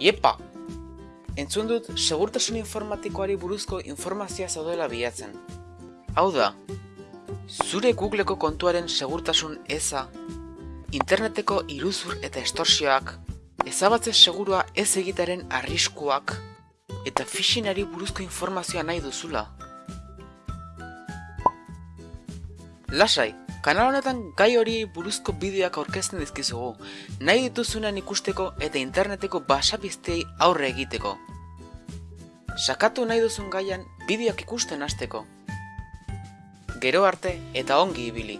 Iepa! Entzun dut segurtasun informatikoari buruzko informazioa zaudela bilatzen. Hau da, zure Googleko kontuaren segurtasun eza, interneteko iruzur eta estorsioak, ezabatze segurua ez egitaren arriskuak, eta phishinari buruzko informazioa nahi duzula. Lasai, kanal honetan gai hori buruzko bideoak aurkezten dizkizugu, nahi dituzunen ikusteko eta interneteko basapiztei aurre egiteko. Sakatu nahi duzun gaian bideoak ikusten hasteko. Gero arte eta ongi ibili.